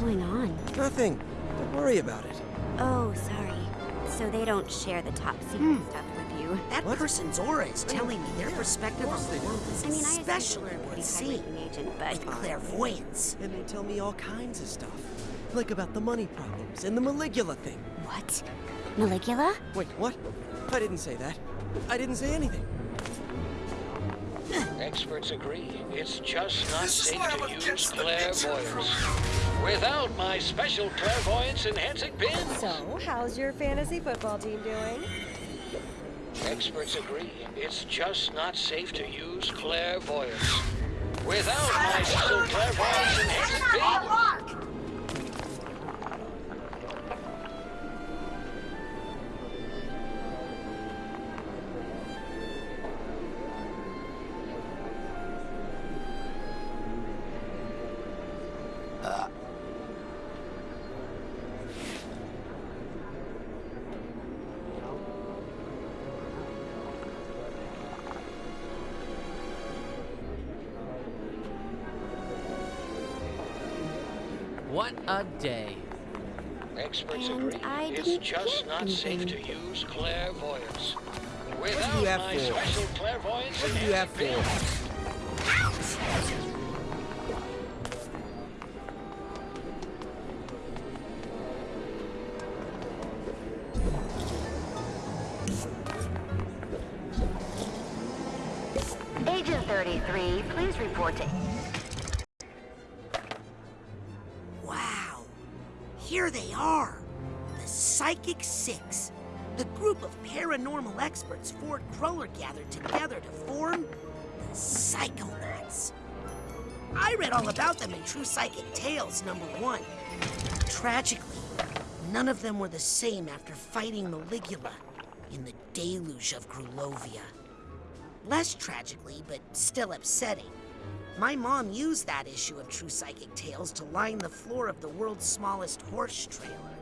going on? Nothing. Don't worry about it. Oh, sorry. So they don't share the top secret hmm. stuff with you. That What? person's aura is telling me their Yeah, perspective of on course the world is I mean, I assumed especially were a what pretty it's seen. high-ranking agent, but With clairvoyance. And they tell me all kinds of stuff. Like about the money problems and the Maligula thing. what? Maligula? Wait, what? I didn't say that. I didn't say anything. Experts agree. It's just not This safe to use against clairvoyance. Without my special clairvoyance enhancing pin. So, how's your fantasy football team doing? Experts agree. It's just not safe to use clairvoyance. Without my special clairvoyance What a day. Experts And agree. I It's didn't just get not safe to use clairvoyance. do Without you have my for? special clairvoyance What do you have for? pin. Agent 33, please report to... Here they are. The Psychic Six. The group of paranormal experts Ford Cruller gathered together to form the Psychonauts. I read all about them in True Psychic Tales number one. Tragically, none of them were the same after fighting Maligula in the deluge of Grulovia. Less tragically, but still upsetting, my mom used that issue of True Psychic Tales to line the floor of the world's smallest horse trailer.